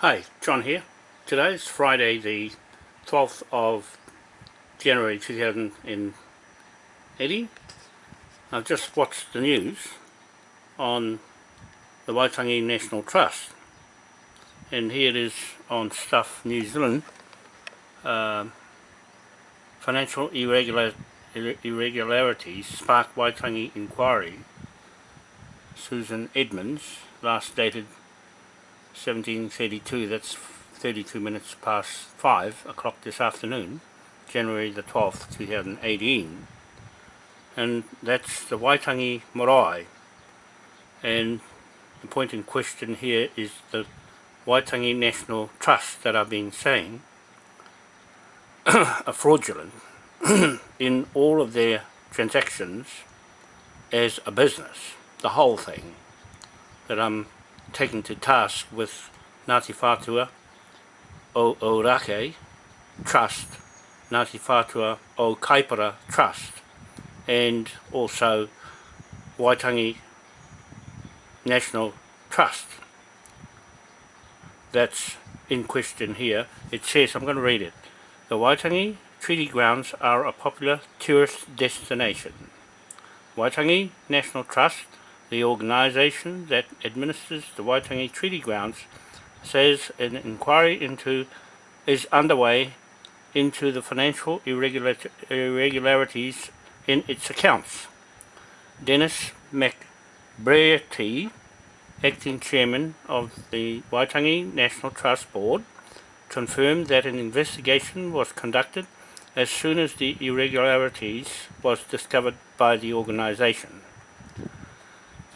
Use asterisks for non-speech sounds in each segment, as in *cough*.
Hi, John here. Today is Friday the 12th of January 2080. I've just watched the news on the Waitangi National Trust and here it is on Stuff New Zealand um, Financial irregular, Irregularities Spark Waitangi Inquiry Susan Edmonds last dated 1732, that's 32 minutes past 5 o'clock this afternoon, January the 12th, 2018. And that's the Waitangi Marae. And the point in question here is the Waitangi National Trust that I've been saying *coughs* are fraudulent *coughs* in all of their transactions as a business, the whole thing that I'm taken to task with Ngāti Whātua o Orake Trust, Ngāti Whātua o Kaipara Trust, and also Waitangi National Trust. That's in question here. It says, I'm going to read it. The Waitangi Treaty Grounds are a popular tourist destination. Waitangi National Trust the organisation that administers the Waitangi Treaty Grounds says an inquiry into is underway into the financial irregularities in its accounts. Dennis McBrearty, acting chairman of the Waitangi National Trust Board, confirmed that an investigation was conducted as soon as the irregularities was discovered by the organisation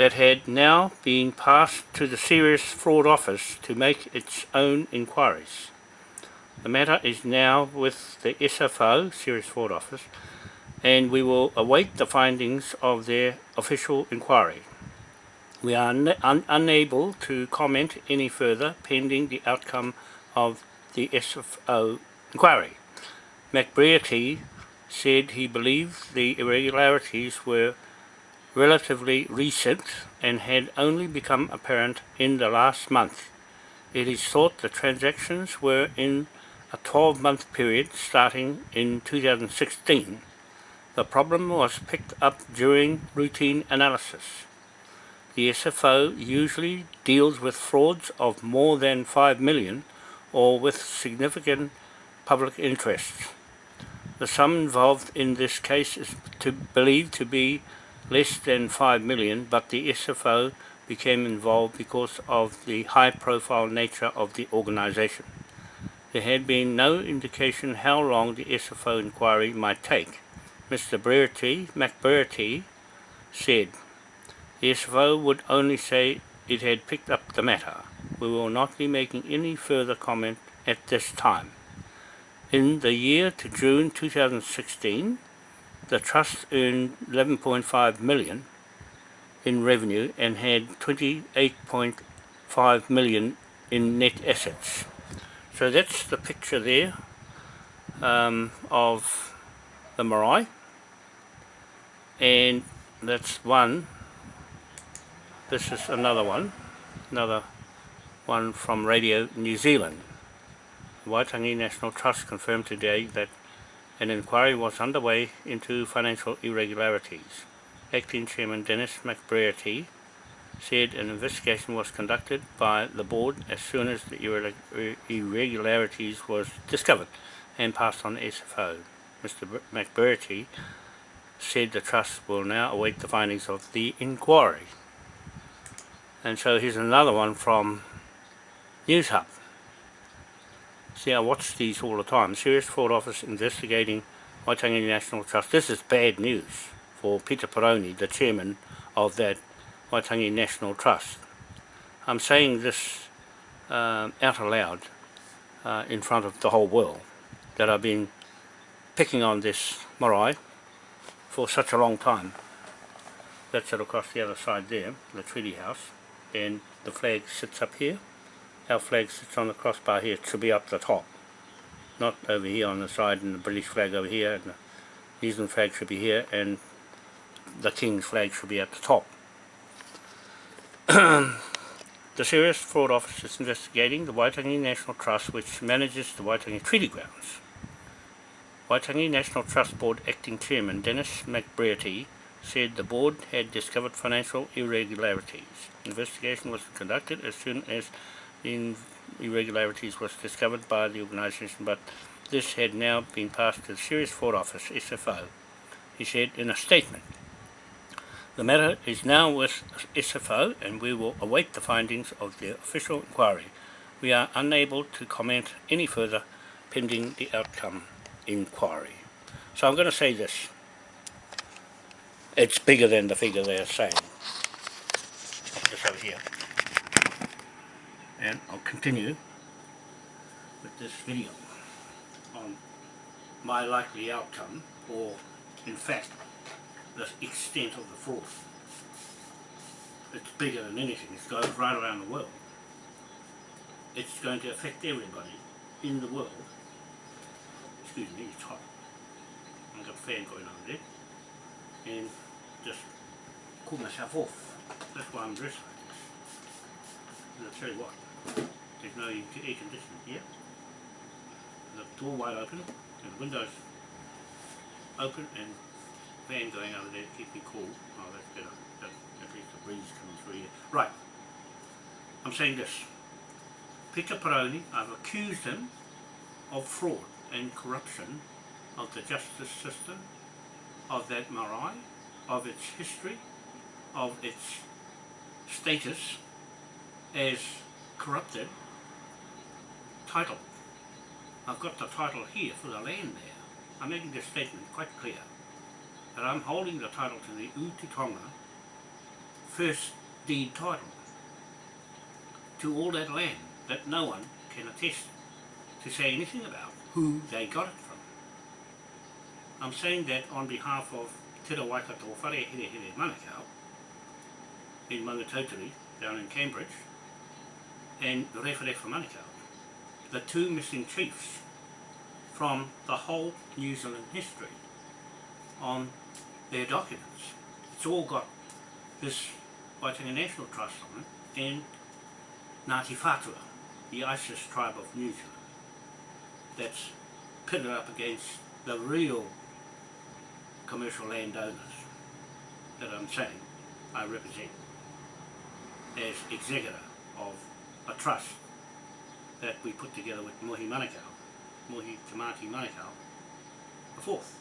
that had now been passed to the Serious Fraud Office to make its own inquiries. The matter is now with the SFO, Serious Fraud Office, and we will await the findings of their official inquiry. We are un unable to comment any further pending the outcome of the SFO inquiry. McBrearty said he believed the irregularities were relatively recent and had only become apparent in the last month. It is thought the transactions were in a 12-month period starting in 2016. The problem was picked up during routine analysis. The SFO usually deals with frauds of more than 5 million or with significant public interests. The sum involved in this case is to believed to be less than 5 million, but the SFO became involved because of the high-profile nature of the organisation. There had been no indication how long the SFO inquiry might take. Mr. Brearty, McBrearty said, the SFO would only say it had picked up the matter. We will not be making any further comment at this time. In the year to June 2016, the trust earned 11.5 million in revenue and had 28.5 million in net assets. So that's the picture there um, of the marae. And that's one. This is another one another one from Radio New Zealand. Waitangi National Trust confirmed today that an inquiry was underway into financial irregularities. Acting Chairman Dennis McBrearty said an investigation was conducted by the board as soon as the irregularities was discovered and passed on SFO. Mr McBrearty said the trust will now await the findings of the inquiry. And so here's another one from News Hub. See, I watch these all the time. Serious Fraud Office investigating Waitangi National Trust. This is bad news for Peter Paraone, the chairman of that Waitangi National Trust. I'm saying this uh, out aloud uh, in front of the whole world that I've been picking on this marae for such a long time. That's it across the other side there, the treaty house, and the flag sits up here our flag sits on the crossbar here, it should be up the top. Not over here on the side and the British flag over here, and the New Zealand flag should be here, and the King's flag should be at the top. *clears throat* The Serious Fraud Office is investigating the Waitangi National Trust which manages the Waitangi Treaty Grounds. Waitangi National Trust Board Acting Chairman Dennis McBrearty said the board had discovered financial irregularities. Investigation was conducted as soon as the irregularities was discovered by the organisation, but this had now been passed to the Serious Fraud Office, SFO, he said in a statement. The matter is now with SFO and we will await the findings of the official inquiry. We are unable to comment any further pending the outcome inquiry. So I'm going to say this. It's bigger than the figure they're saying. Just over here. And I'll continue with this video on my likely outcome or in fact the extent of the fraud. It's bigger than anything, it goes right around the world. It's going to affect everybody in the world. Excuse me, it's hot. I've got a fan going on there. And just cool myself off. That's why I'm dressed like this. And I'll tell you what, there's no air conditioning here. The door wide open and the windows open and fan going over there to keep me cool. Oh, that's better. That's at least the breeze coming through here. Right. I'm saying this. Peter Paraone, I've accused him of fraud and corruption of the justice system, of that marae, of its history, of its status as corrupted title. I've got the title here for the land there. I'm making this statement quite clear that I'm holding the title to the Utitonga first deed title to all that land that no one can attest to say anything about who they got it from. I'm saying that on behalf of Te Waikato Whare Here Here Manukau in Maungatautari down in Cambridge and Rewharewa Manukau, the two missing chiefs from the whole New Zealand history on their documents. It's all got this Waitangi National Trust on it and Ngāti Whātua, the ISIS tribe of New Zealand, that's pitted up against the real commercial landowners that I'm saying I represent as executor of a trust that we put together with Mohi Manukau, Mohi Tamati Manukau, the fourth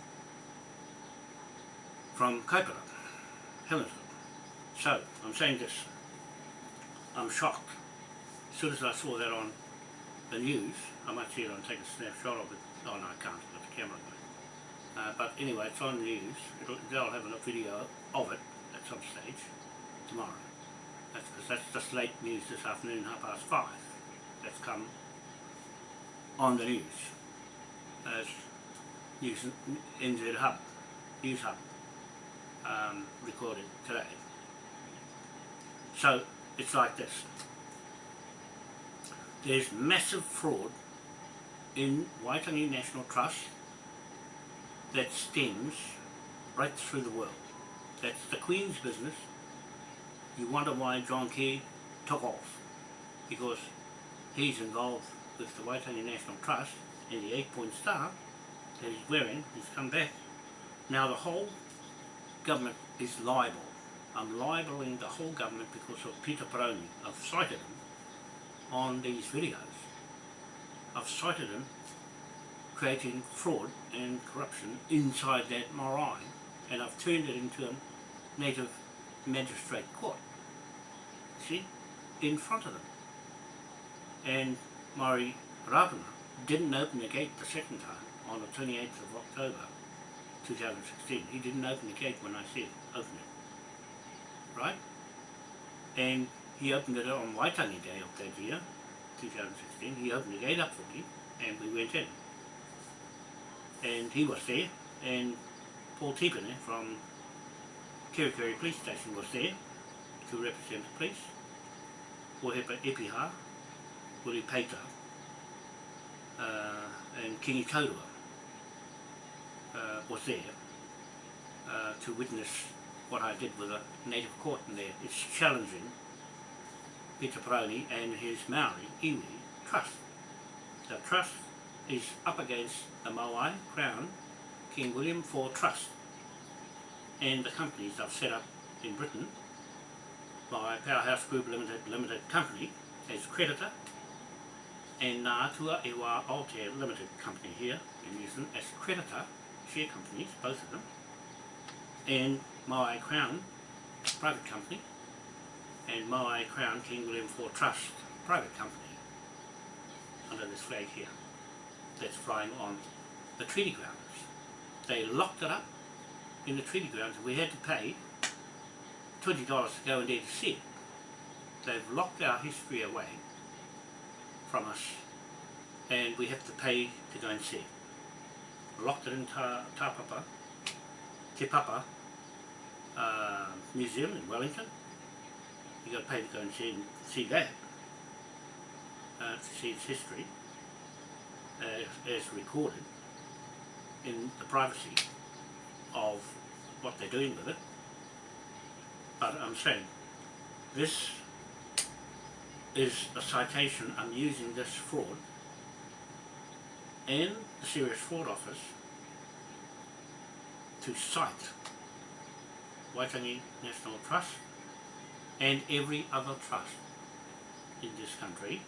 from Kaipara, Helensville. So, I'm saying this, I'm shocked. As soon as I saw that on the news, I might see it on take a snapshot of it. Oh no, I can't, I've got the camera going. Uh, but anyway, it's on the news. It'll, they'll have a video of it at some stage tomorrow. That's because that's just late news this afternoon, half past five. That's come on the news as News NZ Hub, News Hub um, recorded today. So it's like this. There's massive fraud in Waitangi National Trust that stems right through the world. That's the Queen's business. You wonder why John Key took off. Because he's involved with the Waitangi National Trust and the eight-point star that he's wearing. He's come back. Now the whole government is liable. I'm libeling the whole government because of Peter Paraone. I've cited him on these videos. I've cited him creating fraud and corruption inside that marae and I've turned it into a native magistrate court. See? In front of them. And Mari Rapana didn't open the gate the second time on the 28th of October 2016. He didn't open the gate when I said open it. Right? And he opened it on Waitangi Day of that year, 2016. He opened the gate up for me and we went in. And he was there and Paul Tipene from Kerikeri Police Station was there to represent the police. Ohepa Epiha, Peita, uh, and Kingi Kaurua uh, was there uh, to witness what I did with a native court in there. It's challenging Peter Paraone and his Maori iwi trust. The trust is up against the Maui Crown King William IV Trust and the companies I've set up in Britain by Powerhouse Group Limited Limited Company as creditor and Ngātua Ewa Aotea Limited Company here in New Zealand as creditor, share companies, both of them, and Maui Crown Private Company and Maui Crown King William IV Trust Private Company under this flag here that's flying on the treaty grounds. They locked it up in the treaty grounds we had to pay $20 to go and to see. They've locked our history away from us and we have to pay to go and see. Locked it in Ta, Tapapa, Te Papa, uh, Museum in Wellington. You got to pay to go and see, see that, uh, to see its history as, as recorded in the privacy of what they're doing with it. But I'm saying this is a citation I'm using this fraud in the Serious Fraud Office to cite Waitangi National Trust and every other trust in this country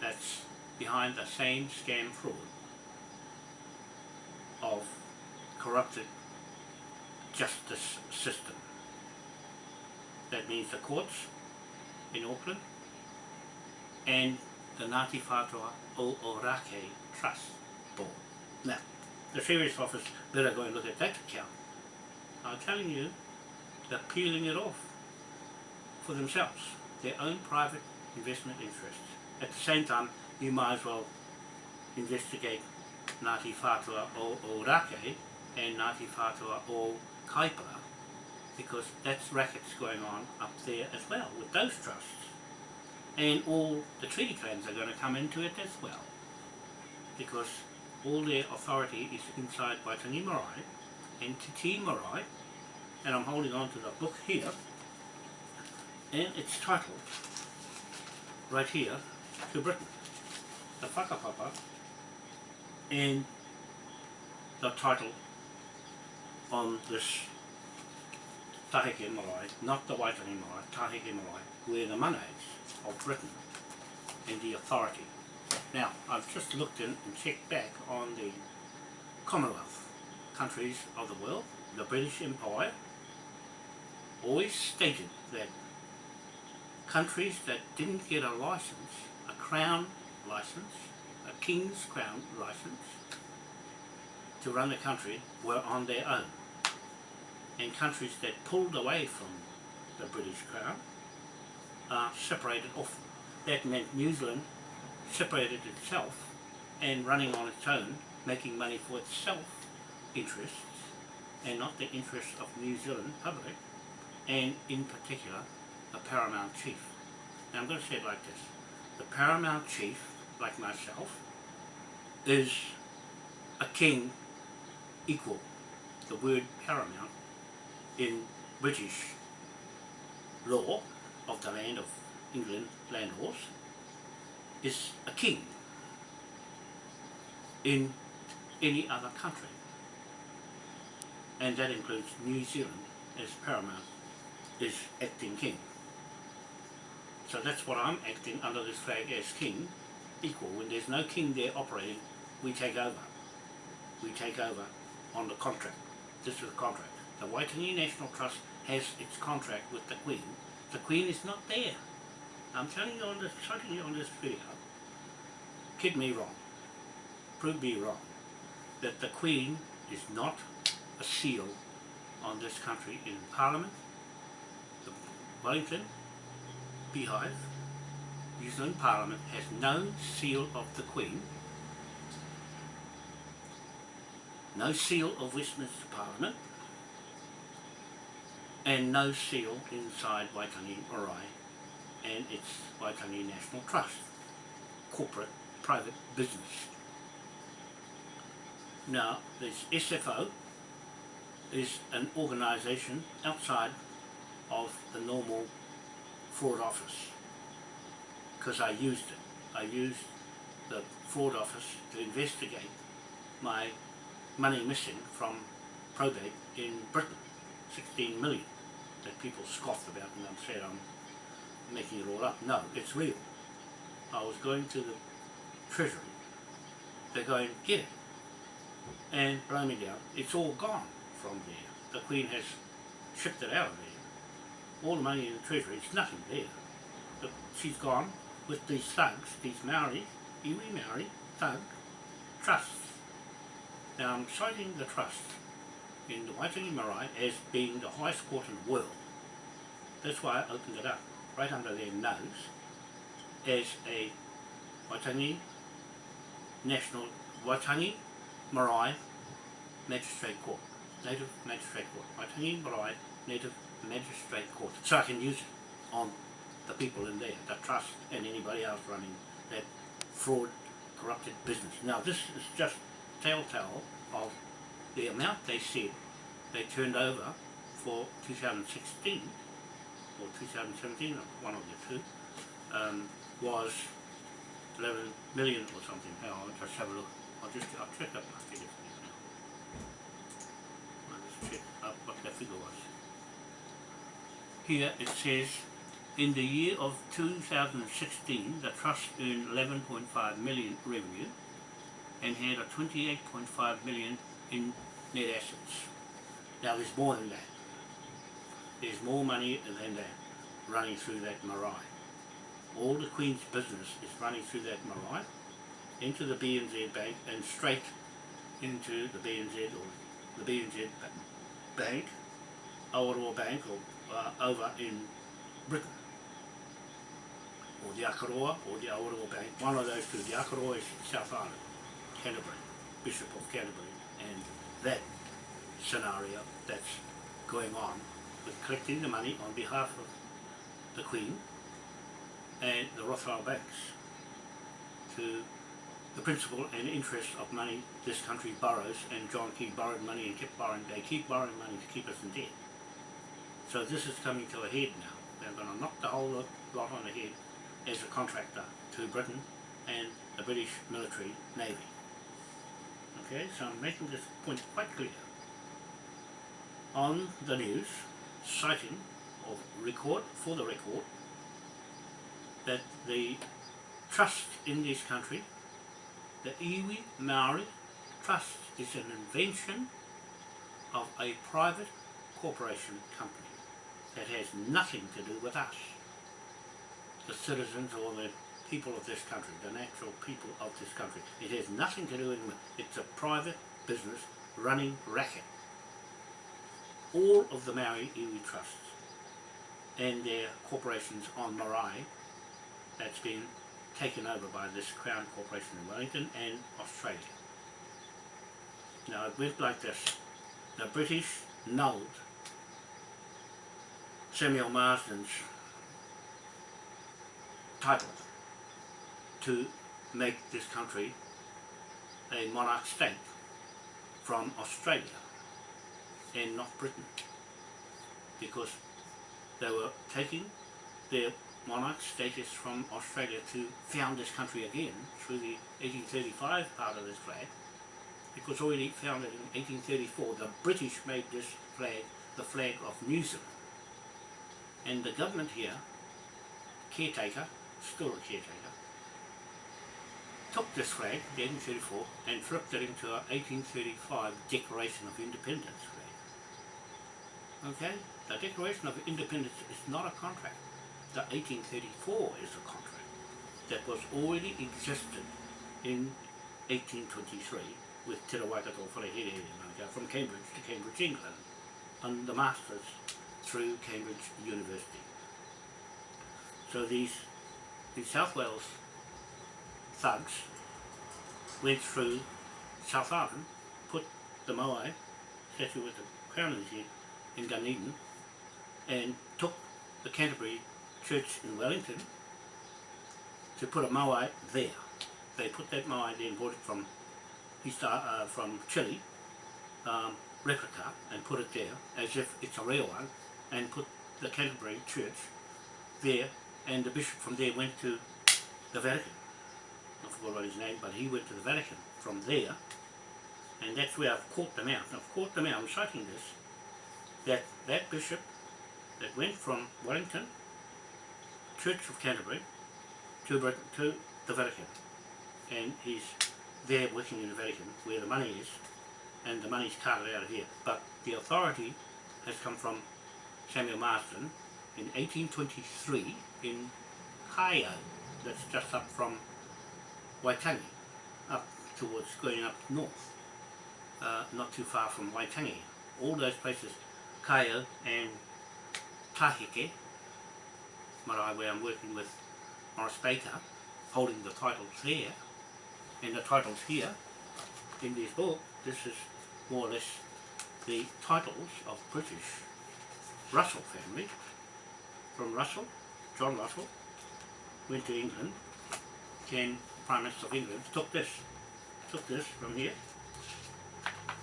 that's behind the same scam fraud of corrupted justice system. That means the courts in Auckland and the Ngāti Whātua o Orake Trust Board. Now, the Serious Office better go and look at that account. I'm telling you, they're peeling it off for themselves, their own private investment interests. At the same time, you might as well investigate Ngāti Whātua o Orake and Ngāti Whātua o Kaipara because that's rackets going on up there as well with those trusts. And all the treaty claims are going to come into it as well because all their authority is inside Waitangi Marae and Marae and I'm holding on to the book here and it's titled right here to Britain the whakapapa and the title on this Tahike Marae, not the Waitangi Marae, Tahike where the manaes of Britain and the authority. Now, I've just looked in and checked back on the Commonwealth countries of the world. The British Empire always stated that countries that didn't get a license, a crown license, a king's crown license, to run the country were on their own. And countries that pulled away from the British Crown are separated off. That meant New Zealand separated itself and running on its own, making money for itself interests and not the interests of New Zealand public and in particular the paramount chief. Now I'm going to say it like this. The paramount chief, like myself, is a king equal, the word paramount, in British law of the land of England land laws is a king in any other country and that includes New Zealand as paramount is acting king so that's what I'm acting under this flag as king equal when there's no king there operating we take over we take over on the contract. This is the contract. The Waitangi National Trust has its contract with the Queen. The Queen is not there. I'm telling you on this, telling you on this video, kid me wrong, prove me wrong, that the Queen is not a seal on this country in Parliament, the Wellington Beehive, New Zealand Parliament has no seal of the Queen. No seal of Westminster Parliament and no seal inside Waitangi Marae and its Waitangi National Trust, corporate private business. Now, this SFO is an organisation outside of the normal fraud office because I used it. I used the fraud office to investigate my money missing from probate in Britain, 16 million, that people scoffed about and said I'm making it all up. No, it's real. I was going to the Treasury, they're going, get it, and blow me down. It's all gone from there. The Queen has shipped it out of there. All the money in the Treasury, it's nothing there. But she's gone with these thugs, these Maori, iwi Maori, thug, trusts. Now I'm citing the trust in the Waitangi Marae as being the highest court in the world. That's why I opened it up, right under their nose, as a Waitangi National Waitangi Marae Magistrate Court, Native Magistrate Court, Waitangi Marae Native Magistrate Court. So I can use it on the people in there, the trust and anybody else running that fraud, corrupted business. Now this is just telltale of the amount they said they turned over for 2016 or 2017, one of the two, um, was 11 million or something. Now I'll just have a look. I'll just I'll check up my figures now. I'll just check up what that figure was. Here it says in the year of 2016 the trust earned 11.5 million revenue and had a 28.5 million in net assets. Now there's more than that. There's more money than that running through that marae. All the Queen's business is running through that marae into the BNZ Bank and straight into the BNZ or the BNZ Bank, Awaroa Bank or uh, over in Britain or the Akaroa or the Awaroa Bank, one of those two. The Akaroa is South Island, Canterbury, Bishop of Canterbury and that scenario that's going on with collecting the money on behalf of the Queen and the Rothschild banks to the principal and interest of money this country borrows and John Key borrowed money and kept borrowing, they keep borrowing money to keep us in debt. So this is coming to a head now. They're going to knock the whole lot on the head as a contractor to Britain and the British military navy. Okay, so I'm making this point quite clear. On the news, citing of record for the record that the trust in this country, the Iwi Maori Trust is an invention of a private corporation company that has nothing to do with us, the citizens or the people of this country, the natural people of this country. It has nothing to do with it. It's a private business running racket. All of the Maori iwi trusts and their corporations on Marae that's been taken over by this Crown Corporation in Wellington and Australia. Now it went like this. The British nulled Samuel Marsden's title to make this country a monarch state from Australia and not Britain. Because they were taking their monarch status from Australia to found this country again through the 1835 part of this flag. Because already founded in 1834 the British made this flag the flag of New Zealand. And the government here caretaker, still a caretaker took this flag, the 1834, and flipped it into a 1835 Declaration of Independence flag. Okay? The Declaration of Independence is not a contract. The 1834 is a contract that was already existed in 1823 with Te Waikato Wharehere from Cambridge to Cambridge, England, and the Masters through Cambridge University. So these, these South Wales thugs went through South Island, put the Moai statue with the crown in his head in Dunedin and took the Canterbury Church in Wellington to put a Moai there. They put that Moai there and it from East, uh, from Chile, um, replica, and put it there as if it's a real one, and put the Canterbury Church there and the bishop from there went to the Vatican. I forgot what his name, but he went to the Vatican from there and that's where I've caught them out. I've caught them out, I'm citing this, that that bishop that went from Wellington, Church of Canterbury, to, Britain, to the Vatican. And he's there working in the Vatican where the money is, and the money's carted out of here. But the authority has come from Samuel Marsden in 1823 in Kaeo, that's just up from Waitangi, up towards going up north, uh, not too far from Waitangi. All those places, Kaeo and Tahike, marae where I'm working with Morris Baker, holding the titles there, and the titles here, in this book, this is more or less the titles of British Russell family, from Russell, John Russell, went to England, came Prime Minister of England, took this, took this from here,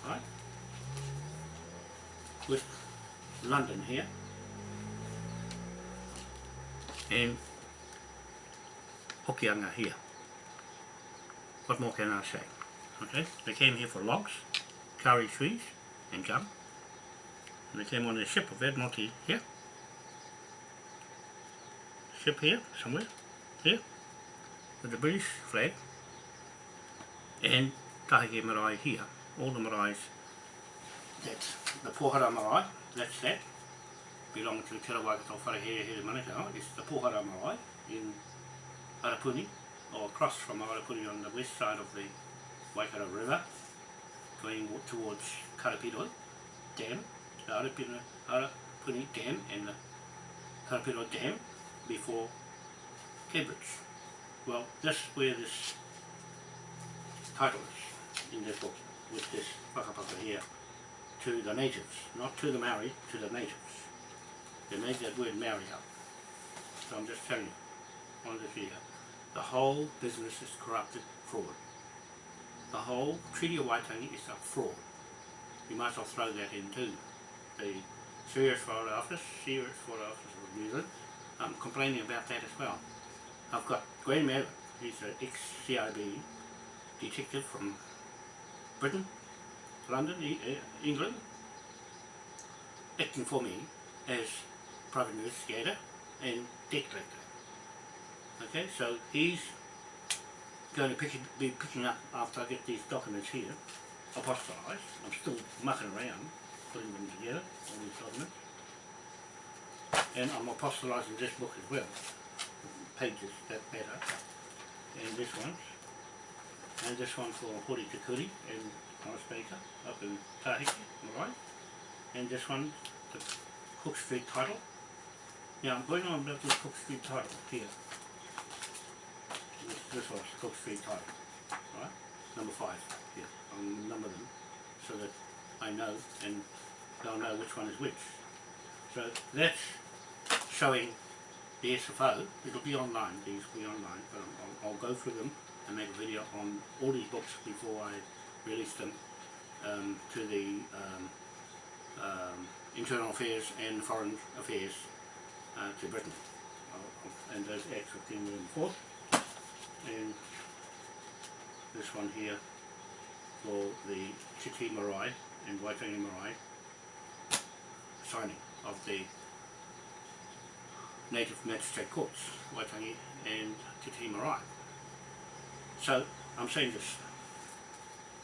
right, with London here, and Hokianga here. What more can I say? Okay, they came here for logs, kauri trees, and gum. And they came on the ship of Admiralty here. Ship here, somewhere, here, with the British flag. And Tahike Marae here, all the maraes. That's the Pohara Marae, that's that. Belong to Te Rawaikato Wharehere Here Manukau, it's the Pohara Marae in Arapuni, or across from Arapuni on the west side of the Waikato River, going towards Karapiroi Dam, the Arapuni, Arapuni Dam and the Karapiroi Dam before Cambridge. Well, that's where this title is in this book, with this whakapapa here, to the natives, not to the Maori, to the natives. They made that word Maori up. So I'm just telling you, on this the whole business is corrupted fraud. The whole Treaty of Waitangi is a fraud. You might as well throw that in too. The Serious Foreign Office, Serious Foreign Office of New Zealand, I'm complaining about that as well. I've got Graham Abbott, he's an ex-CIB detective from Britain, London, e England, acting for me as private investigator and debt collector. Okay, so he's going to pick, be picking up after I get these documents here, apostolized. I'm still mucking around, putting them together, all these documents. And I'm apostolizing this book as well, pages that matter. And this one, and this one for Hori Te Kuri and Morris Baker up in Tahiki, right? And this one, the Cook Street title. Now I'm going on about this Cook Street title here this, this was Cook Street title, right? Number five, here, I'll number them so that I know and they'll know which one is which. So that's showing the SFO, it'll be online, these will be online, but I'll, I'll go through them and make a video on all these books before I release them um, to the um, um, Internal Affairs and Foreign Affairs uh, to Britain. And those acts of King William IV and this one here for the Te Tii Marae and Waitangi Marae signing of the native magistrate courts, Waitangi and Te Tii Marae. So I'm saying this,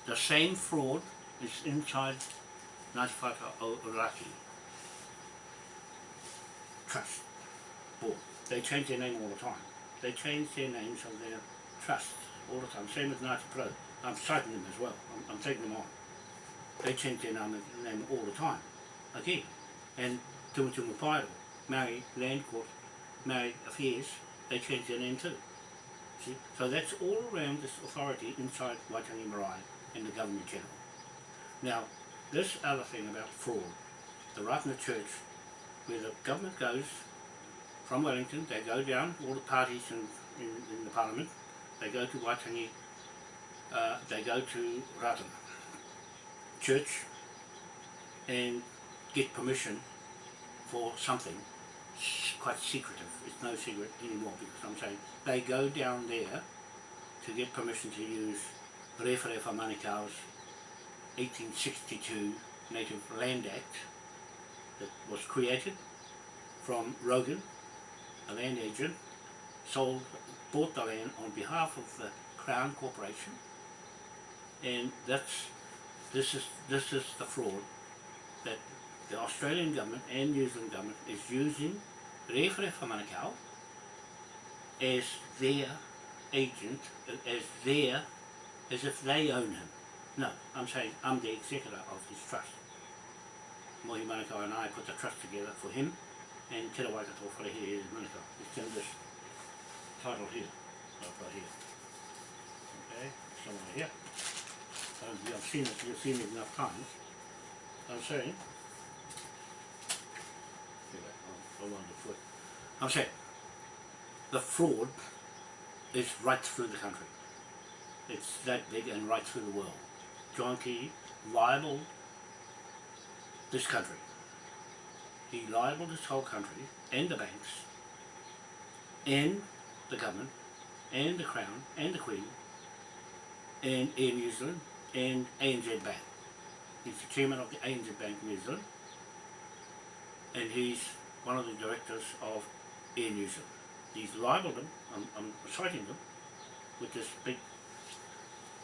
the same fraud is inside Ngāti Oraki Trust Board. They change their name all the time they change their names of their trusts all the time, same with Ngāti Pro. I'm citing them as well, I'm, I'm taking them on. They change their name, name all the time, again. And Tumutunga Pairo, Maori Land Court, Maori Affairs, they changed their name too. See? So that's all around this authority inside Waitangi Marae and the government general. Now, this other thing about fraud, the Ratana Church, where the government goes from Wellington, they go down, all the parties in, in, in the parliament, they go to Waitangi, uh, they go to Ratana Church and get permission for something quite secretive. It's no secret anymore because I'm saying they go down there to get permission to use Rewharewha Manukau's 1862 Native Land Act that was created from Rogan, a land agent, sold, bought the land on behalf of the Crown Corporation, and that's this is this is the fraud that the Australian government and New Zealand government is using Rewharewha Manukau as their agent, as their, as if they own him. No, I'm saying I'm the executor of his trust. Mohi Manukau and I put the trust together for him and Te Rawaikato Wharehere Manukau. It's in this title here, right here. Okay, somewhere here. Um, you've seen it, you've seen it enough times. I'm saying, see that, oh, I'm saying, the fraud is right through the country. It's that big and right through the world. John Key libeled this country. He libeled this whole country and the banks and the government and the Crown and the Queen and Air New Zealand and ANZ Bank. He's the chairman of the ANZ Bank New Zealand and he's one of the directors of Air New Zealand. He's libeled them, I'm, I'm citing them, with this big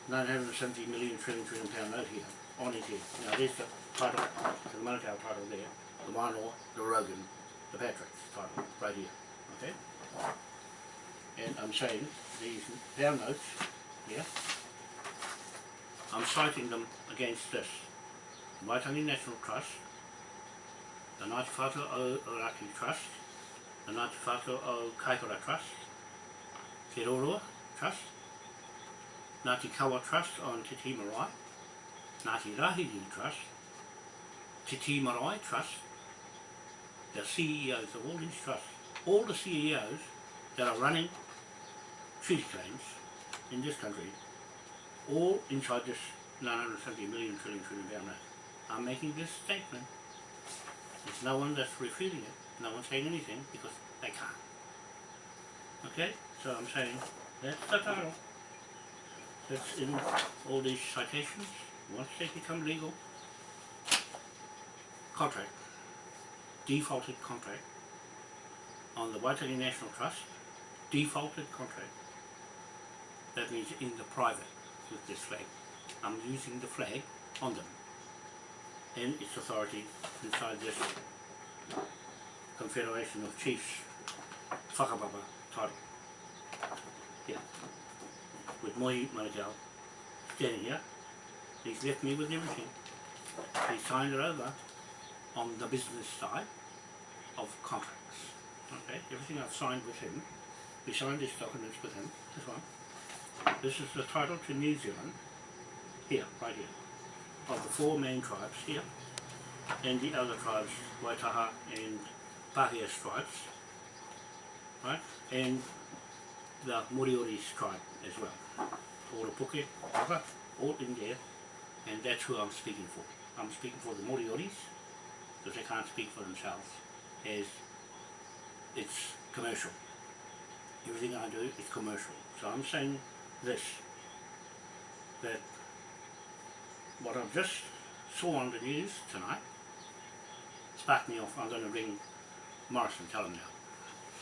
970 million trillion trillion pound note here on his head. Now there's the title, the Manukau title there, the Wānoa, the Rogan, the Patrick's title, right here, okay? And I'm saying these down notes here, I'm citing them against this. Waitangi National Trust, the Ngāti Whātua o Oraki Trust, the Ngāti Whātua o Kaikoura Trust, Te Roroa Trust, Ngāti Kawa Trust on Te Tii Marae, Ngāti Rahiri Trust, Te Tii Marae Trust, the CEOs of all these trusts, all the CEOs that are running treaty claims in this country, all inside this 970 million trillion trillion pound note. I'm making this statement. There's no one that's refuting it, no one's saying anything because they can't. Okay, so I'm saying that's the title. That's in all these citations, once they become legal. Contract, defaulted contract on the Waitangi National Trust, defaulted contract. That means in the private with this flag. I'm using the flag on them and its authority inside this Confederation of Chiefs whakapapa title. Yeah. With Moi Manukau standing here, he's left me with everything. He signed it over on the business side of contracts. Okay, everything I've signed with him, we signed these documents with him, this one. This is the title to New Zealand, here, right here, of the four main tribes here, and the other tribes, Waitaha and Pākehā tribes, right, and the Moriori's tribe as well. Oropuke, Waka, all in there, and that's who I'm speaking for. I'm speaking for the Morioris, because they can't speak for themselves, as it's commercial. Everything I do is commercial. So I'm saying this, that what I've just saw on the news tonight sparked me off. I'm going to ring Morris and tell him now.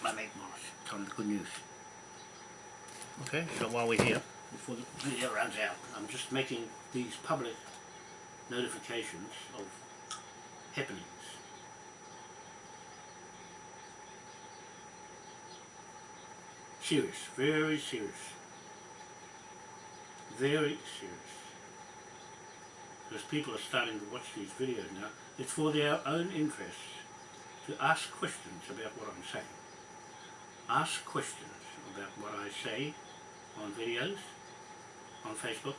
My mate Morris, tell him the good news. Okay, so while we're here, before the video runs out, I'm just making these public notifications of happenings. Serious, very serious. Very serious. Because people are starting to watch these videos now. It's for their own interests to ask questions about what I'm saying. Ask questions about what I say on videos, on Facebook.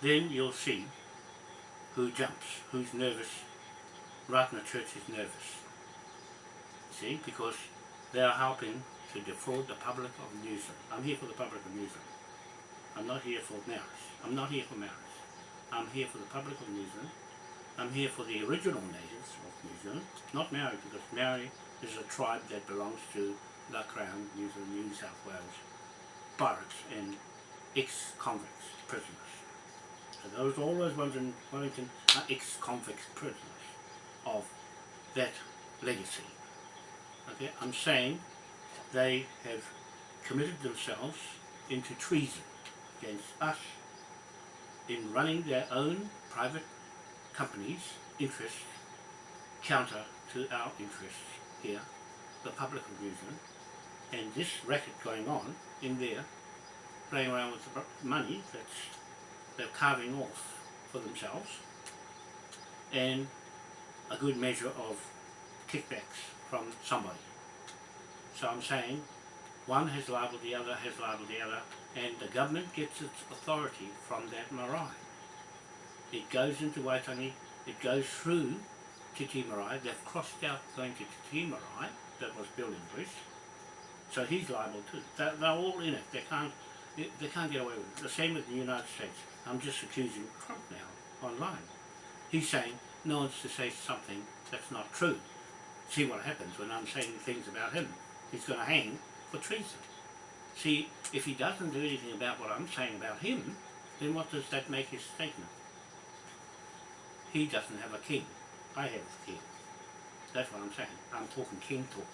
Then you'll see who jumps, who's nervous. Ratana Church is nervous. See, because they are helping to defraud the public of New Zealand. I'm here for the public of New Zealand. I'm not here for Maoris. I'm not here for Maoris. I'm here for the public of New Zealand I'm here for the original natives of New Zealand, not Maori, because Maori is a tribe that belongs to the Crown, New Zealand, New South Wales, barracks and ex-convicts, prisoners. So those, all those ones in Wellington are ex-convicts prisoners of that legacy. Okay, I'm saying they have committed themselves into treason against us in running their own private companies' interests counter to our interests here, the public New and this racket going on in there, playing around with the money that's they're carving off for themselves, and a good measure of kickbacks from somebody. So I'm saying one has labelled the other, has labelled the other, and the government gets its authority from that marae. It goes into Waitangi, it goes through Te Tii Marae, they've crossed out going to Te Tii Marae, that was built in Greece, so he's liable too. They're, they're all in it, they can't, they, they can't get away with it. The same with the United States. I'm just accusing Trump now, online. He's saying no one's to say something that's not true. See what happens when I'm saying things about him. He's going to hang for treason. See, if he doesn't do anything about what I'm saying about him, then what does that make his statement? He doesn't have a king. I have a king. That's what I'm saying. I'm talking king talk.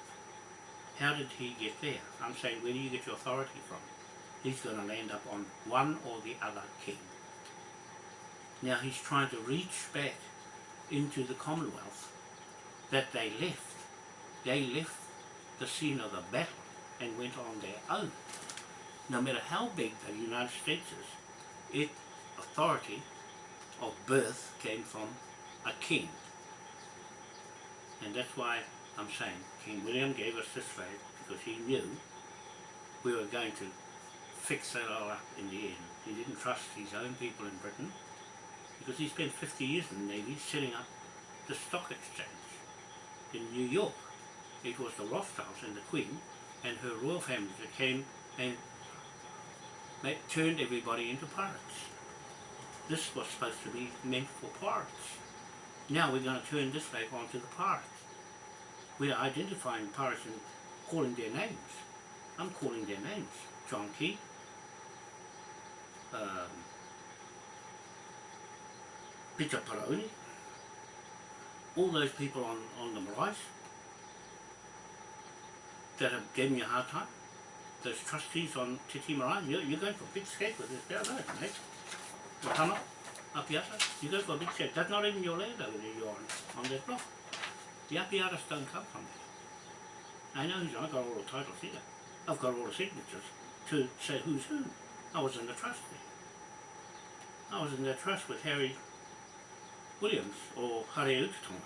How did he get there? I'm saying, where do you get your authority from? He's going to land up on one or the other king. Now he's trying to reach back into the Commonwealth that they left. They left the scene of the battle and went on their own. No matter how big the United States is, its authority of birth came from a king. And that's why I'm saying King William gave us this flag because he knew we were going to fix that all up in the end. He didn't trust his own people in Britain because he spent 50 years in the Navy setting up the stock exchange in New York. It was the Rothschilds and the Queen and her royal family that came and they turned everybody into pirates. This was supposed to be meant for pirates. Now we're going to turn this flag onto the pirates. We're identifying pirates and calling their names. I'm calling their names. John Key, um, Peter Paraone, all those people on, on the Marais that have given me a hard time, those trustees on Te Tii Marae, you're, you're going for a big skate with this down mate. The Tama, Apiata, you're going for a big skate. That's not even your land over you're on, on that block. The Apiatas don't come from there. I know who's, I've got all the titles here. I've got all the signatures to say who's who. I was in the trust there. I was in the trust with Harry Williams or Harry Utatonga.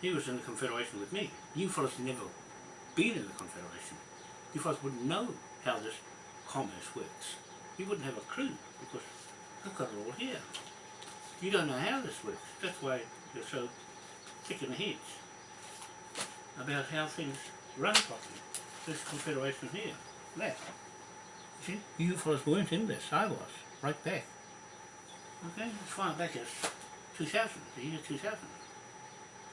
He was in the Confederation with me. You fellas never been in the Confederation. You fellas wouldn't know how this commerce works. You wouldn't have a clue because I've got it all here. You don't know how this works. That's why you're so thick in the heads about how things run properly. This Confederation here, that. See, you fellas weren't in this, I was, right back. Okay, as far back as 2000, the year 2000.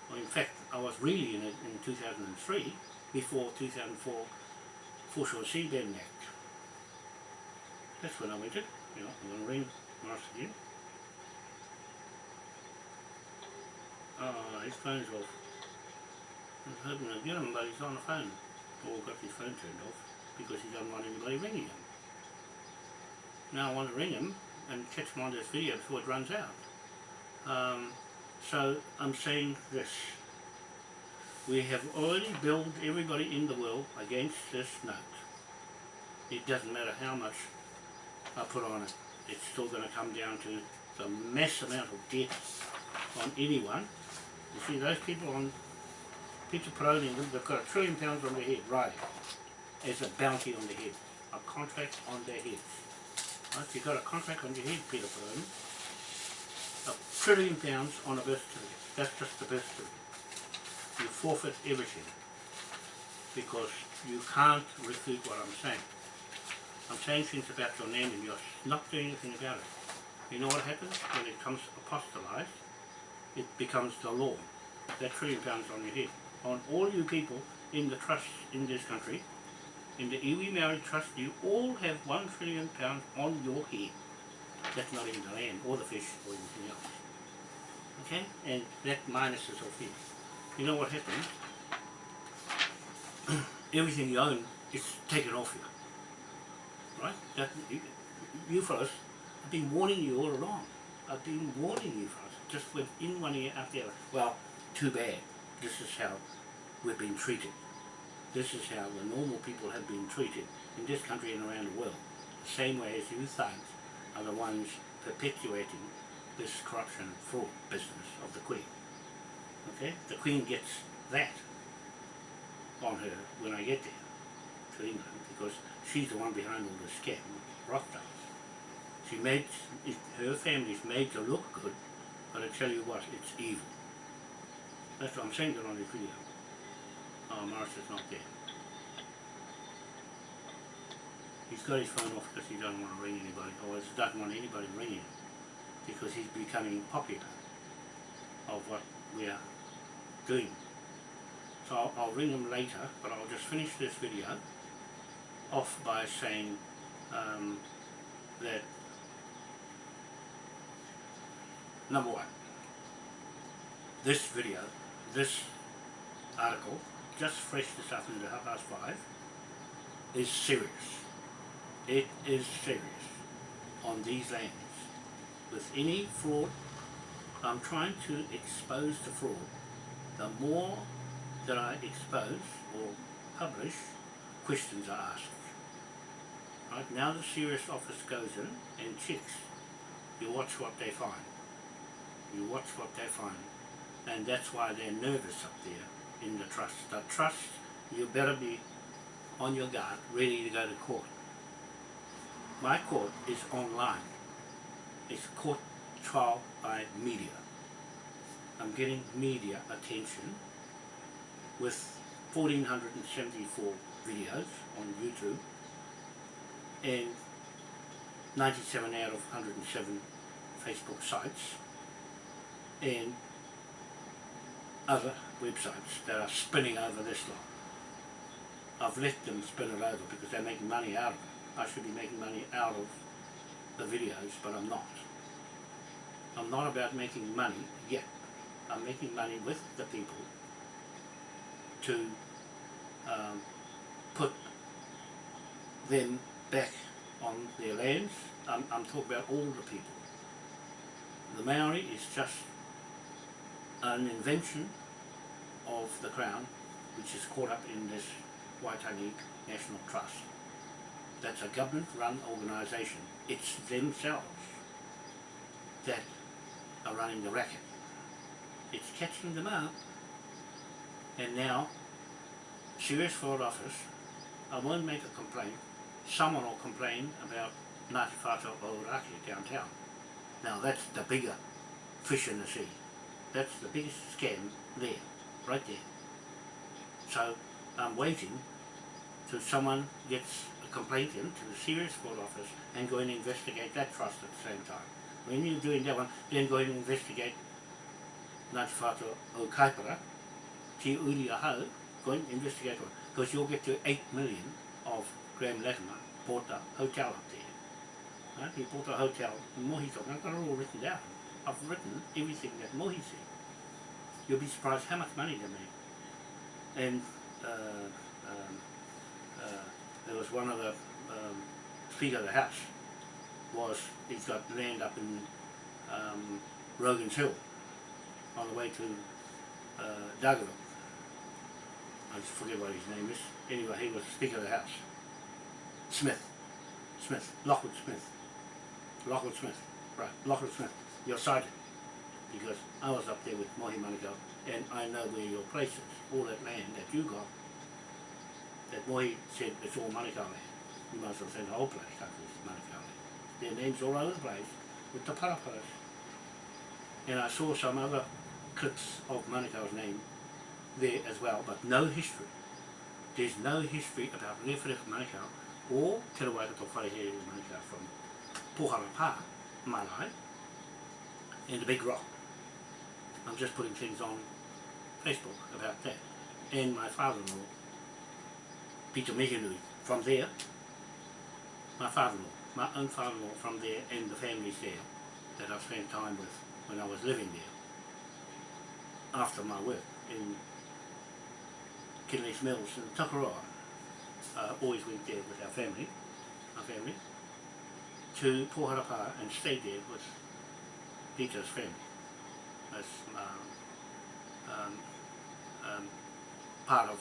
Well, in fact, I was really in it in 2003, before 2004 for Foreshore Seabed Act. That's when I went you know, I'm going to ring Morris again. Oh, his phone's off. I was hoping to get him, but he's on the phone. Or got his phone turned off, because he doesn't want anybody ringing him. Now I want to ring him and catch him on this video before it runs out. Um, so I'm saying this. We have already billed everybody in the world against this note. It doesn't matter how much I put on it. It's still going to come down to the mass amount of debt on anyone. You see those people on Peter Paraone, they've got a trillion pounds on their head, right? As a bounty on their head. A contract on their heads. Right? You've got a contract on your head, Peter Paraone a trillion pounds on a birth certificate. That's just the birth certificate. You forfeit everything because you can't refute what I'm saying. I'm saying things about your name and you're not doing anything about it. You know what happens when it comes apostolized? it becomes the law. That trillion pounds on your head. On all you people in the trust in this country, in the iwi Maori Trust, you all have one trillion pounds on your head. That's not even the land or the fish or anything else. Okay? And that minuses off here. You know what happens? *clears throat* Everything you own is taken off you. Right? That, you, you fellas, I've been warning you all along. I've been warning you fellas. Just went in one ear out the other. Well, too bad. This is how we've been treated. This is how the normal people have been treated in this country and around the world. The same way as you thugs are the ones perpetuating this corruption fraud business of the Queen. Okay? The Queen gets that on her when I get there to England because she's the one behind all the scam, Rothschilds. She made, it, her family's made to look good, but I tell you what, it's evil. That's what I'm saying on this video. Oh, Morris is not there. He's got his phone off because he doesn't want to ring anybody, or doesn't want anybody ringing him, because he's becoming popular of what we are doing. So I'll, I'll ring them later, but I'll just finish this video off by saying um, that number one, this video, this article, just fresh this afternoon at half past five, is serious. It is serious on these lands. With any fraud, I'm trying to expose the fraud. The more that I expose or publish, questions are asked. Right now the serious office goes in and checks. You watch what they find. You watch what they find. And that's why they're nervous up there in the trust. The trust, you better be on your guard, ready to go to court. My court is online. It's court trial by media. I'm getting media attention with 1474 videos on YouTube and 97 out of 107 Facebook sites and other websites that are spinning over this lot. I've let them spin it over because they're making money out of it. I should be making money out of the videos, but I'm not. I'm not about making money yet. I'm making money with the people to um, put them back on their lands. I'm, I'm talking about all the people. The Maori is just an invention of the Crown which is caught up in this Waitangi National Trust. That's a government-run organisation. It's themselves that running the racket. It's catching them out and now Serious Fraud Office, I won't make a complaint, someone will complain about Ngāti Whātua Ōrākei downtown. Now that's the bigger fish in the sea. That's the biggest scam there, right there. So I'm waiting till someone gets a complaint in to the Serious Fraud Office and go and investigate that trust at the same time. When you're doing that one, then go and investigate Ngāti Whātua o Kaipara, Te Uri o Hau, go and investigate one. Because you'll get to 8 million of Graham Latimer bought a hotel up there. Right? He bought a hotel in Mohito. I've got it all written down. I've written everything that Mohi said. You'll be surprised how much money they made. And uh, um, uh, there was one of the um, Speaker of the House was, he's got land up in um, Rogan's Hill on the way to uh, Dargaville. I just forget what his name is. Anyway, he was Speaker of the House. Smith. Smith. Lockwood Smith. Lockwood Smith. Right, Lockwood Smith. You're cited. Because I was up there with Mohi Manukau and I know where your place is. All that land that you got, that Mohi said it's all Manukau land. You must have said the whole place that was Manukau land. Their names all over the place with the paraparas. And I saw some other clips of Manukau's name there as well, but no history. There's no history about Rewharewha Manukau or Te Rawaikato Wharehere Manukau from Pohara Pa, Marae, and the Big Rock. I'm just putting things on Facebook about that. And my father-in-law, Peter Meganui, from there, my father-in-law, my own father-in-law from there and the families there that I spent time with when I was living there after my work in Kinleith Mills in Tokoroa. I always went there with our family, our family, to Poharapa and stayed there with Peter's family. As um, um, um, part of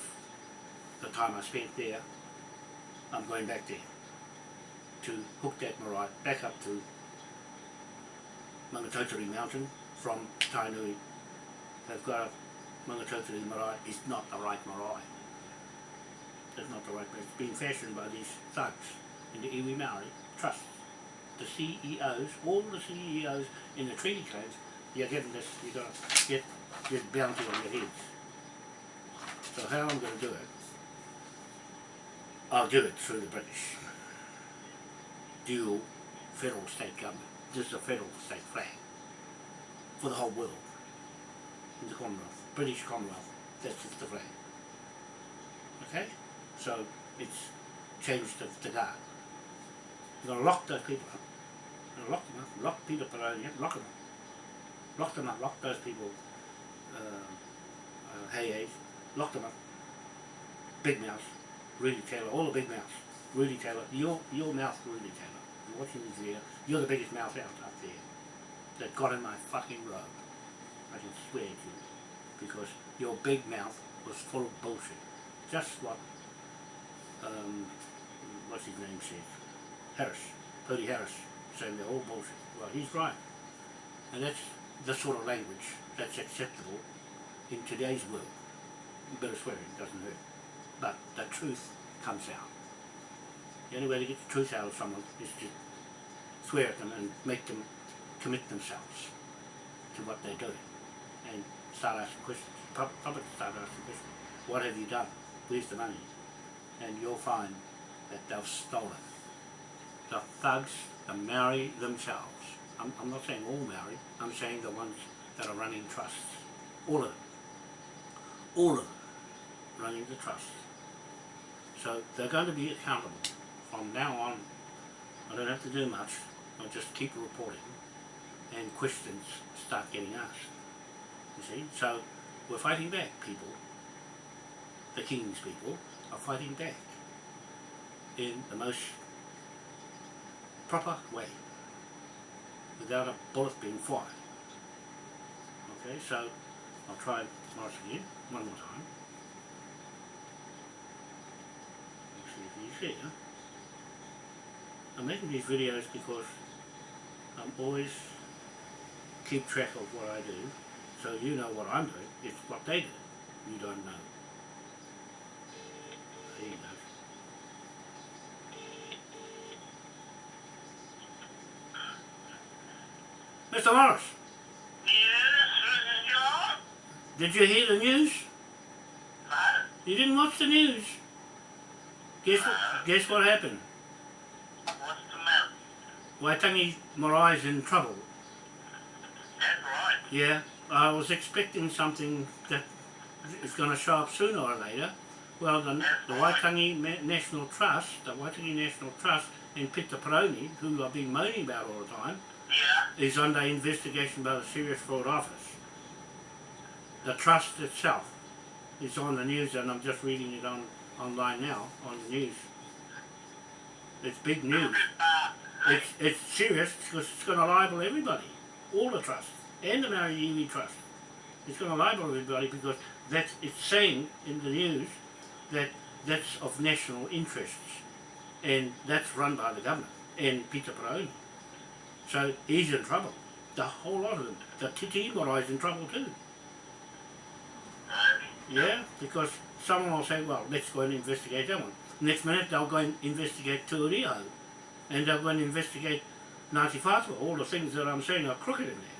the time I spent there, I'm going back there to hook that marae back up to Maungatautari Mountain from Tainui. They've got a marae, it's not the right marae. It's not the right place. It's being fashioned by these thugs in the Iwi Maori Trust. The CEOs, all the CEOs in the treaty claims, you're getting this, you're going to get this bounty on your heads. So how I'm going to do it, I'll do it through the British. Dual federal state government. This is a federal state flag for the whole world. In the Commonwealth, British Commonwealth, that's just the flag. Okay? So it's changed to, to that. You're going to lock those people up. You're to lock them up. Lock Peter Paraone up. Lock them up. Lock them up. Lock those people. Uh, uh, hey, hey. Lock them up. Big mouth. Rudy Taylor. All the big mouths. Rudy Taylor. Your, your mouth, Rudy Taylor. Watching this video. You're the biggest mouth out up there. That got in my fucking robe. I can swear to you. Because your big mouth was full of bullshit. Just what um, what's his name said, Harris, Purdy Harris, saying they're all bullshit. Well, he's right. And that's the sort of language that's acceptable in today's world. A bit of swearing doesn't hurt. But the truth comes out. The only way to get the truth out of someone is to swear at them and make them commit themselves to what they're doing and start asking questions. Pub- Public start asking questions. What have you done? Where's the money? and you'll find that they've stolen. The thugs, the Maori themselves, I'm, I'm not saying all Maori, I'm saying the ones that are running trusts, all of them, all of them running the trusts. So they're going to be accountable from now on. I don't have to do much, I'll just keep reporting and questions start getting asked. You see, so we're fighting back people, the King's people, are fighting back in the most proper way without a bullet being fired. Okay, so I'll try once again, one more time. Let's see if he's here. I'm making these videos because I'm always keep track of what I do, so you know what I'm doing, it's what they do. You don't know. You go. Mr. Morris, Yes, did you hear the news? No. You didn't watch the news. Guess what, guess what happened? What's the matter? Waitangi Marae's in trouble. Right. Yeah, I was expecting something that is going to show up sooner or later. Well, the, the Waitangi National Trust, the Waitangi National Trust and Peter Paraone, who I've been moaning about all the time, Yeah. is under investigation by the Serious Fraud Office. The trust itself is on the news and I'm just reading it on online now on the news. It's big news. It's, it's serious because it's going to libel everybody, all the trusts, and the Maori Iwi Trust. It's going to libel everybody because that's, it's saying in the news that that's of national interests and that's run by the government and Peter Paraone. So he's in trouble. The whole lot of them. The Titi is in trouble too. Yeah, because someone will say, well, let's go and investigate that one. Next minute they'll go and investigate Tuario. And go and investigate Ngāti Whātua. All the things that I'm saying are crooked in there.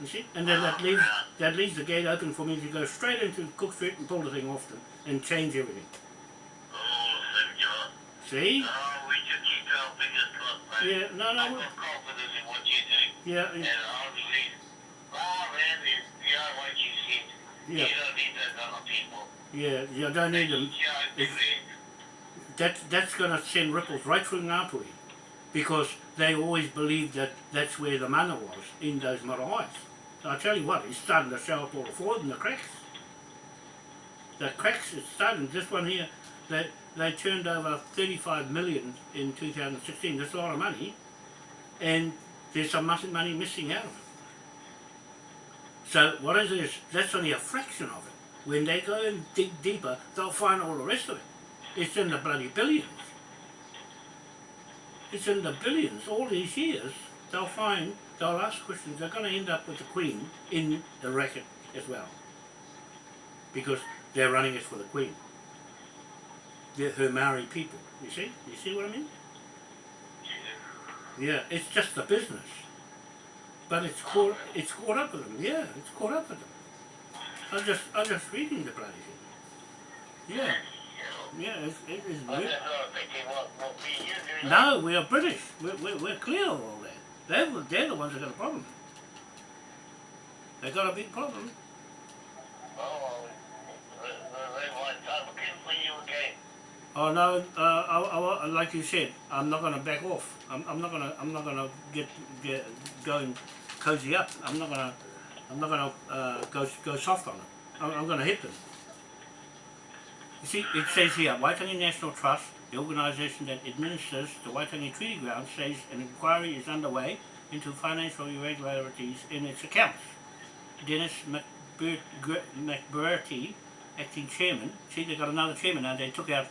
You see? And then that leaves, that leaves the gate open for me to go straight into Cook Street and pull the thing off them and change everything. Oh. See? Oh, we just keep our fingers crossed, mate. Yeah, no, I've got confidence in what you do. yeah, And I'll believe. Oh, man, Yeah, You don't need those other people. yeah, you don't need them. Yeah, I If- agree. That, that's going to send ripples right through Ngāpuhi because they always believed that that's where the mana was, in those marae's. So I tell you what, it's starting to show up all the forward in the cracks. The cracks is starting. This one here, they, they turned over 35 million in 2016. That's a lot of money. And there's some money missing out of it. So what is this? That's only a fraction of it. When they go and dig deeper, they'll find all the rest of it. It's in the bloody billions. It's in the billions. All these years, they'll find, they'll ask questions. They're going to end up with the Queen in the racket as well. Because they're running it for the Queen. They're her Maori people. You see? You see what I mean? Yeah, it's just the business. But it's caught, it's caught up with them. Yeah, it's caught up with them. I'm just, I'm just reading the bloody thing. Yeah, yeah, it's, it is I just sort thinking what, what we No, we are British. We're, we're, we're clear of all that. They're, the- they're the ones that got a problem. They got a big problem. Oh, they, they want time again for you again. Oh no, uh, I, I, like you said, I'm not going to back off. I'm, I'm not going to, I'm not going to get, get, go and cozy up. I'm not going to, I'm not going to uh, go, go soft on it. I'm, I'm going to hit them. You see, it says here, Waitangi National Trust, the organisation that administers the Waitangi Treaty Ground, says an inquiry is underway into financial irregularities in its accounts. Dennis McBur- McBurty, acting chairman, see they got another chairman now, they took out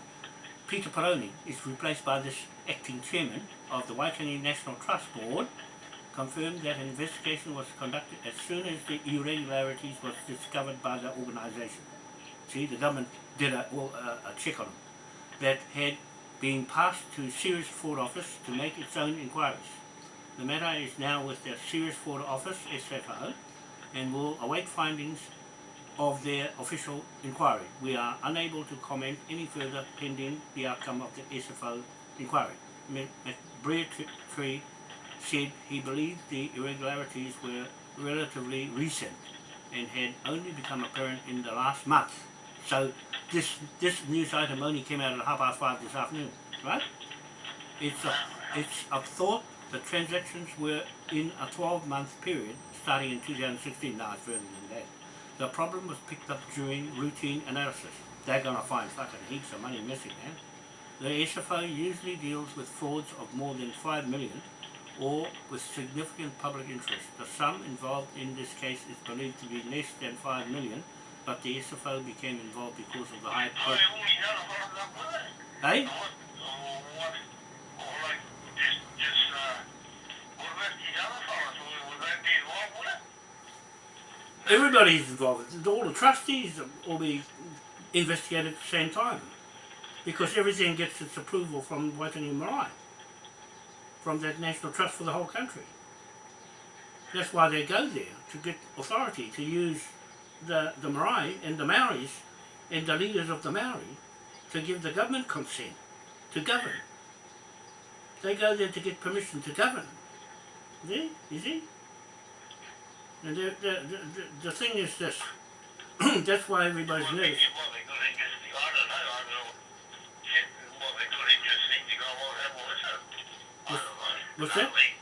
Peter Paraone, is replaced by this acting chairman of the Waitangi National Trust Board, confirmed that an investigation was conducted as soon as the irregularities was discovered by the organisation. See, the government did a, well, a, a check on that had been passed to Serious Fraud Office to make its own inquiries. The matter is now with the Serious Fraud Office, SFO, and will await findings of their official inquiry. We are unable to comment any further pending the outcome of the SFO inquiry. McBreartree said he believed the irregularities were relatively recent and had only become apparent in the last month. So this this news item only came out at half past five this afternoon, right? It's a, it's a thought the transactions were in a 12 month period starting in 2016, now it's further than that. The problem was picked up during routine analysis. They're going to find fucking heaps of money missing, man. The SFO usually deals with frauds of more than 5 million or with significant public interest. The sum involved in this case is believed to be less than 5 million, but the SFO became involved because of the high it. Hey? Everybody's involved. All the trustees will be investigated at the same time. Because everything gets its approval from Waitangi Marae. From that National Trust for the whole country. That's why they go there, to get authority to use the, the Marae and the Maoris and the leaders of the Maori to give the government consent to govern. They go there to get permission to govern. See? You see? And the, the, the, the, thing is this. *clears throat* That's why everybody's nervous. they, what they could have just, I don't know, I don't know. Shit, what they could have just think to go, well, that was it. I don't know. what's Can't that?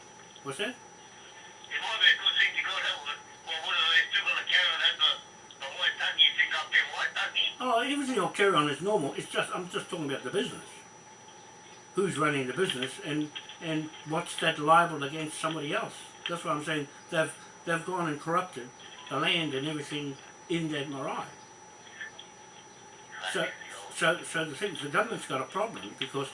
What's that? It might be a good thing to go that way. Well, what are they still gonna carry on as Oh, everything will carry on as normal. It's just I'm just talking about the business. Who's running the business and and what's that liable against somebody else? That's what I'm saying. They've they've gone and corrupted the land and everything in that marae. So so so the thing is the government's got a problem because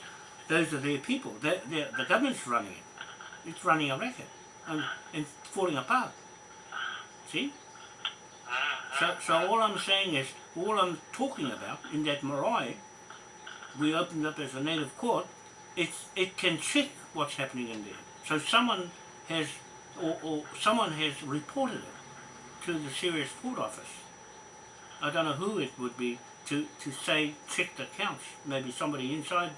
those are their people. They're, they're, the government's running it. It's running a racket and, and falling apart. See? So, so all I'm saying is, all I'm talking about in that marae, we opened up as a native court, it's, it can check what's happening in there. So someone has, or, or someone has reported it to the Serious Fraud Office. I don't know who it would be to, to say check the accounts. Maybe somebody inside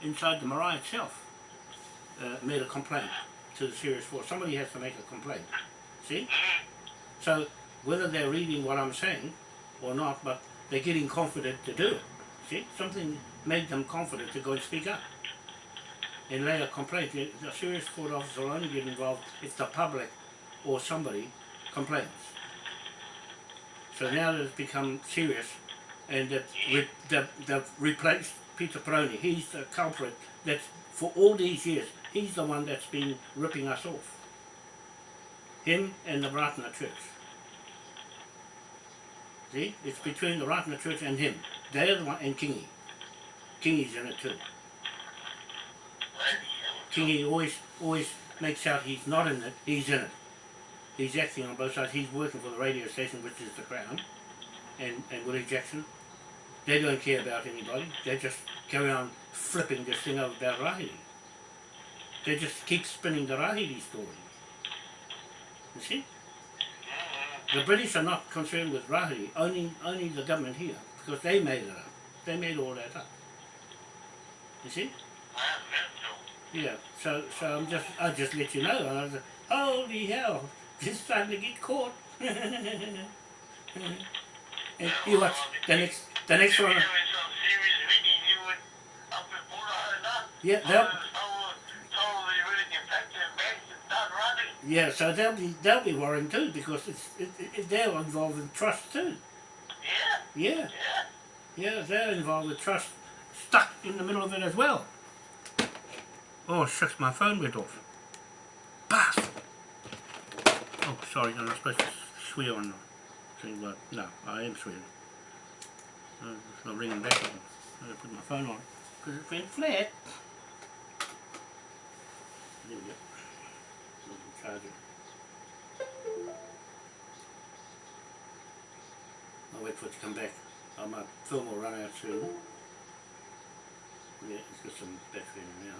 inside the marae itself uh, made a complaint to the Serious Fraud. Somebody has to make a complaint. See? So whether they're reading what I'm saying or not, but they're getting confident to do it. See, something made them confident to go and speak up and lay a complaint. The the serious court officer will only get involved if the public or somebody complains. So now that it's become serious and that they've, they've replaced Peter Paraone, he's the culprit that's for all these years, he's the one that's been ripping us off. Him and the Ratana Church. See, it's between the Ratana Church and him. They're the one, and Kingy. Kingy's in it too. Kingy always always makes out he's not in it, he's in it. He's acting on both sides. He's working for the radio station, which is the Crown, and, and Willie Jackson. They don't care about anybody. They just carry on flipping this thing over about Rahiri. They just keep spinning the Rahiri story. You see? The British are not concerned with Rahiri, only, only the government here, because they made it up. They made all that up. You see? Yeah, so so I'm just I just let you know. And I was like, holy hell, this time to get caught. *laughs* and you watch the next the next one. Yeah, they'll yeah. So they'll be they'll be worrying too because it's it, it, they're involved in trust too. Yeah, yeah, Yeah. they're involved with trust, stuck in the middle of it as well. Oh shucks, my phone went off. Bastard! Oh, sorry, I'm not supposed to swear on thing, but no, I am swearing. Uh, it's not ringing back again. I gotta put my phone on because it went flat. There we go. I'll wait for it to come back. Uh, my film will run out soon. Yeah, it's got some battery in now.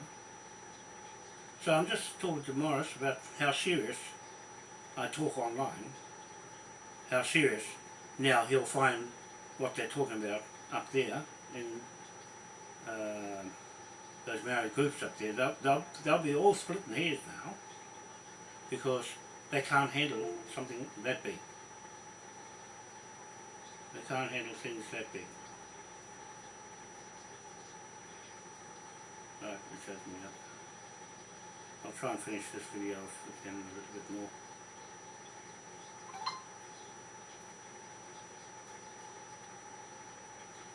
So I'm just talking to Morris about how serious I talk online, how serious now he'll find what they're talking about up there in uh, those Maori groups up there. They'll, they'll, they'll be all splitting hairs now because they can't handle something that big. They can't handle things that big. Right, it shows me up. I'll try and finish this video off them a little bit more.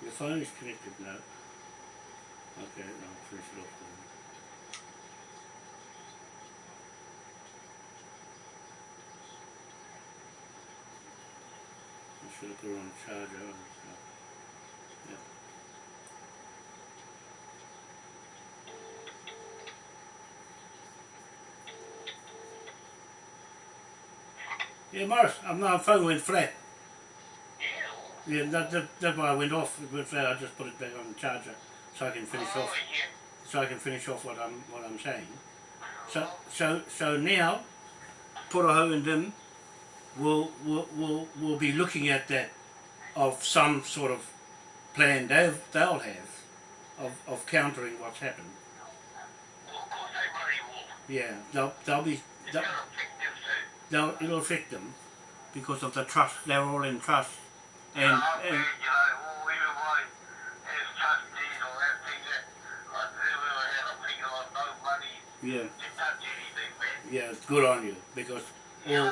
Your phone is connected now. Okay, I'll finish it off put it on charger. and stuff. Yeah. Yeah, Morris, my phone went flat. Yeah, that, that, that's why I went off. It went flat. I just put it back on the charger so I can finish off. So I can finish off what I'm what I'm saying. So so so now, Puraho and them will we'll, will will be looking at that of some sort of plan they've they'll have of, of countering what's happened. Yeah, they'll they'll be they'll, they'll it'll affect them because of the trust. They're all in trust, and and yeah yeah, it's good on you because all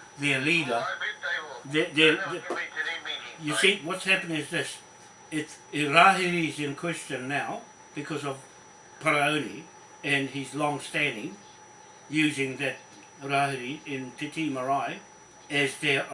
their leader. Their, their, their, you see, what's happening is this. It's Rahiri is in question now because of Paraone and his long standing using that Rahiri in Te Tii Marae as their